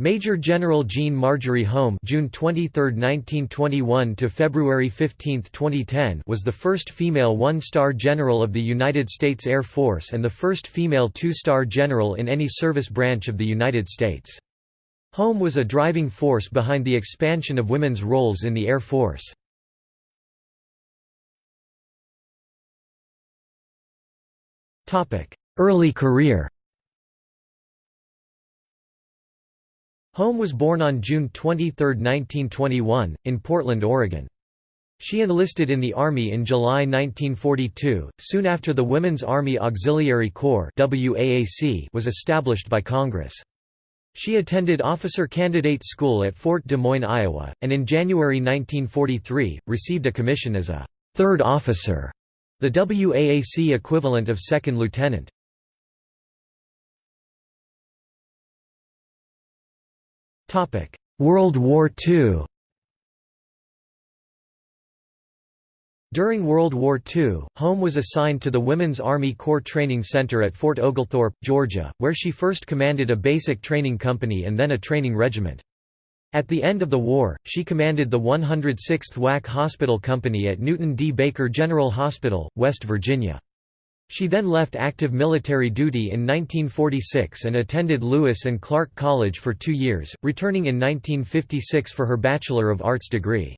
Major General Jeanne Marjorie Holm June 23, 1921 to February 15, 2010 was the first female one-star general of the United States Air Force and the first female two-star general in any service branch of the United States. Holm was a driving force behind the expansion of women's roles in the Air Force. Early career Holm was born on June 23, 1921, in Portland, Oregon. She enlisted in the Army in July 1942, soon after the Women's Army Auxiliary Corps was established by Congress. She attended Officer Candidate School at Fort Des Moines, Iowa, and in January 1943, received a commission as a third officer, the WAAC equivalent of second lieutenant. World War II During World War II, Holm was assigned to the Women's Army Corps Training Center at Fort Oglethorpe, Georgia, where she first commanded a basic training company and then a training regiment. At the end of the war, she commanded the 106th WAC Hospital Company at Newton D. Baker General Hospital, West Virginia. She then left active military duty in 1946 and attended Lewis and Clark College for two years, returning in 1956 for her Bachelor of Arts degree.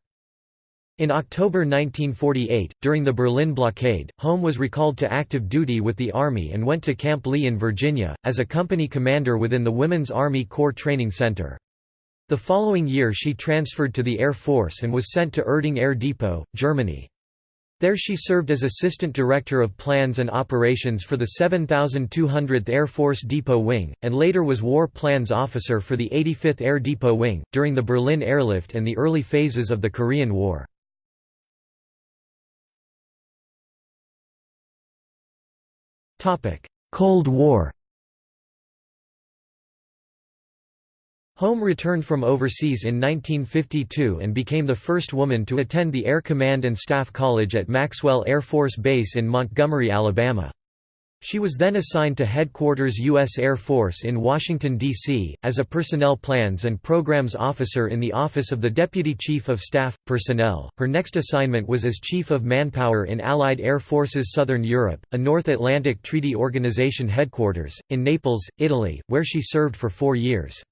In October 1948, during the Berlin blockade, Holm was recalled to active duty with the Army and went to Camp Lee in Virginia, as a company commander within the Women's Army Corps Training Center. The following year she transferred to the Air Force and was sent to Erding Air Depot, Germany. There she served as Assistant Director of Plans and Operations for the 7200th Air Force Depot Wing, and later was War Plans Officer for the 85th Air Depot Wing, during the Berlin airlift and the early phases of the Korean War. Cold War Holm returned from overseas in 1952 and became the first woman to attend the Air Command and Staff College at Maxwell Air Force Base in Montgomery, Alabama. She was then assigned to Headquarters U.S. Air Force in Washington, D.C., as a Personnel Plans and Programs Officer in the Office of the Deputy Chief of Staff, Personnel. Her next assignment was as Chief of Manpower in Allied Air Forces Southern Europe, a North Atlantic Treaty Organization headquarters, in Naples, Italy, where she served for four years.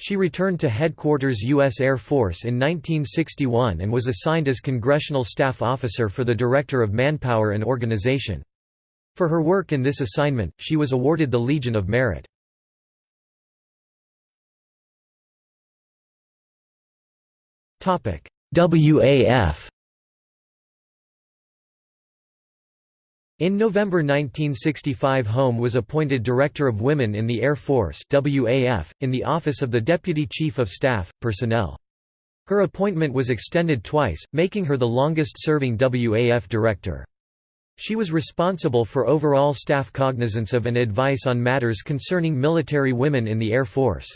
She returned to Headquarters U.S. Air Force in 1961 and was assigned as Congressional Staff Officer for the Director of Manpower and Organization. For her work in this assignment, she was awarded the Legion of Merit. WAF In November 1965 Holm was appointed Director of Women in the Air Force WAF, in the Office of the Deputy Chief of Staff, Personnel. Her appointment was extended twice, making her the longest-serving WAF director. She was responsible for overall staff cognizance of and advice on matters concerning military women in the Air Force.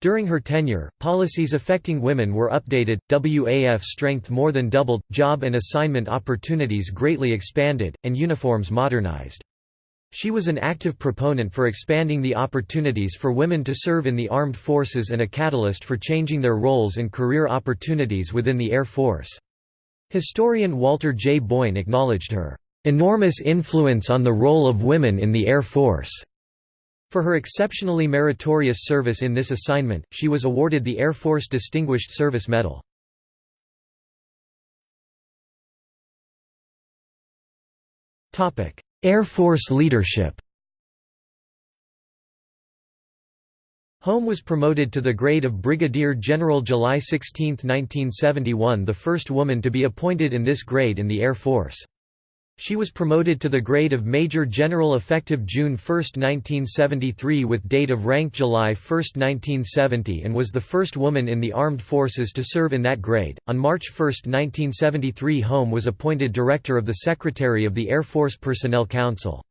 During her tenure, policies affecting women were updated, WAF strength more than doubled, job and assignment opportunities greatly expanded, and uniforms modernized. She was an active proponent for expanding the opportunities for women to serve in the armed forces and a catalyst for changing their roles and career opportunities within the Air Force. Historian Walter J. Boyne acknowledged her enormous influence on the role of women in the Air Force. For her exceptionally meritorious service in this assignment, she was awarded the Air Force Distinguished Service Medal. Air Force leadership Holm was promoted to the grade of Brigadier General July 16, 1971 the first woman to be appointed in this grade in the Air Force. She was promoted to the grade of Major General effective June 1, 1973 with date of rank July 1, 1970 and was the first woman in the armed forces to serve in that grade. On March 1, 1973 Holm was appointed Director of the Secretary of the Air Force Personnel Council.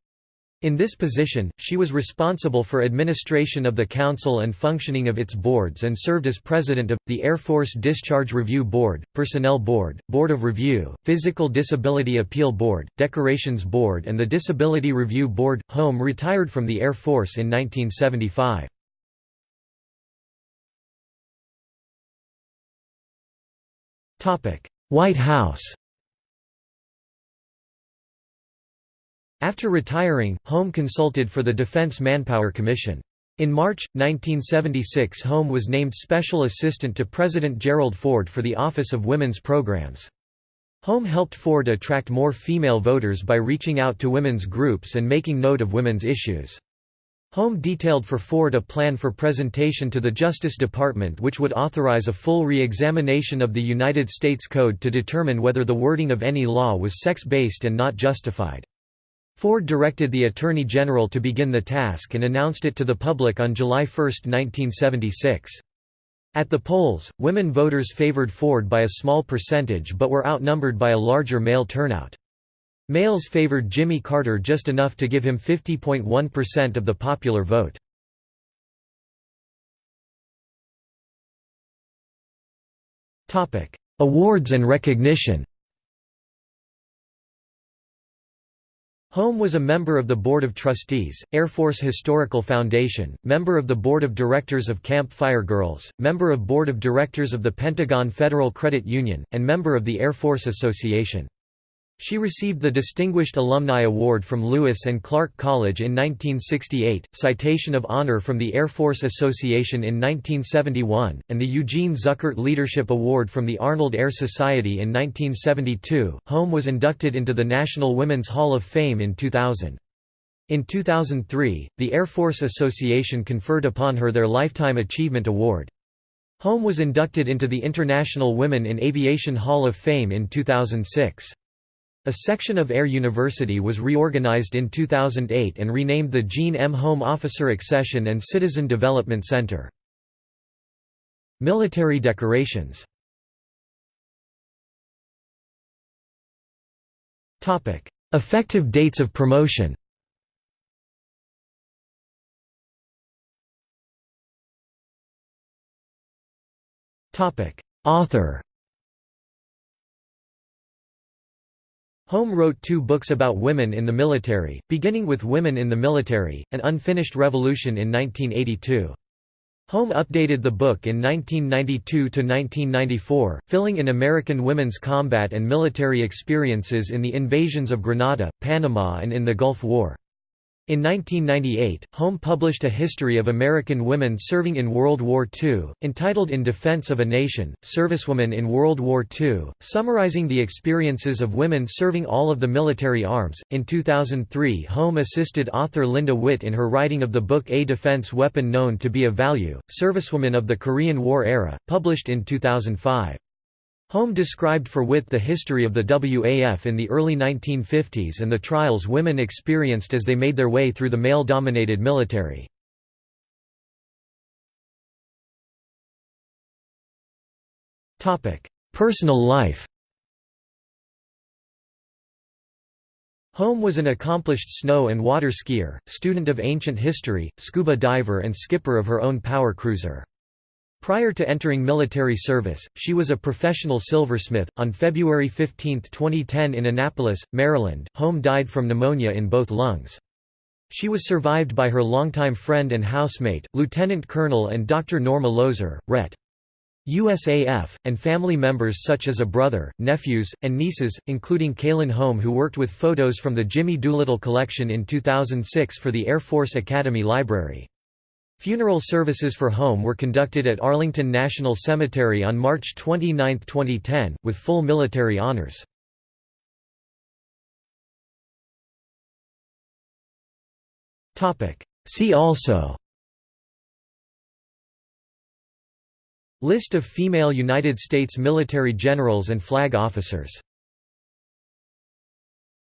In this position, she was responsible for administration of the Council and functioning of its boards and served as president of, the Air Force Discharge Review Board, Personnel Board, Board of Review, Physical Disability Appeal Board, Decorations Board and the Disability Review Board. Holm retired from the Air Force in 1975. White House After retiring, Holm consulted for the Defense Manpower Commission. In March, 1976 Holm was named Special Assistant to President Gerald Ford for the Office of Women's Programs. Holm helped Ford attract more female voters by reaching out to women's groups and making note of women's issues. Holm detailed for Ford a plan for presentation to the Justice Department which would authorize a full re-examination of the United States Code to determine whether the wording of any law was sex-based and not justified. Ford directed the Attorney General to begin the task and announced it to the public on July 1, 1976. At the polls, women voters favored Ford by a small percentage but were outnumbered by a larger male turnout. Males favored Jimmy Carter just enough to give him 50.1% of the popular vote. Awards and recognition Holm was a member of the Board of Trustees, Air Force Historical Foundation, member of the Board of Directors of Camp Fire Girls, member of Board of Directors of the Pentagon Federal Credit Union, and member of the Air Force Association. She received the Distinguished Alumni Award from Lewis and Clark College in 1968, Citation of Honor from the Air Force Association in 1971, and the Eugene Zuckert Leadership Award from the Arnold Air Society in 1972. Holm was inducted into the National Women's Hall of Fame in 2000. In 2003, the Air Force Association conferred upon her their Lifetime Achievement Award. Holm was inducted into the International Women in Aviation Hall of Fame in 2006. A section of Air University was reorganized in 2008 and renamed the Jeanne M. Holm Officer Accession and Citizen Development Center. Military decorations. Effective dates of promotion. Author Holm wrote two books about women in the military, beginning with Women in the Military, An Unfinished Revolution in 1982. Holm updated the book in 1992–1994, filling in American women's combat and military experiences in the invasions of Grenada, Panama and in the Gulf War. In 1998, Holm published a history of American women serving in World War II, entitled In Defense of a Nation, Servicewomen in World War II, summarizing the experiences of women serving all of the military arms. In 2003, Holm assisted author Linda Witt in her writing of the book A Defense Weapon Known to be of Value, Servicewomen of the Korean War Era, published in 2005. Holm described for Witt the history of the WAF in the early 1950s and the trials women experienced as they made their way through the male-dominated military. Personal life Holm was an accomplished snow and water skier, student of ancient history, scuba diver and skipper of her own power cruiser. Prior to entering military service, she was a professional silversmith. On February 15, 2010, in Annapolis, Maryland, Holm died from pneumonia in both lungs. She was survived by her longtime friend and housemate, Lieutenant Colonel and Dr. Norma Lozer, Ret. USAF, and family members such as a brother, nephews, and nieces, including Kaylin Holm who worked with photos from the Jimmy Doolittle collection in 2006 for the Air Force Academy Library. Funeral services for Holm were conducted at Arlington National Cemetery on March 29, 2010, with full military honors. See also List of female United States military generals and flag officers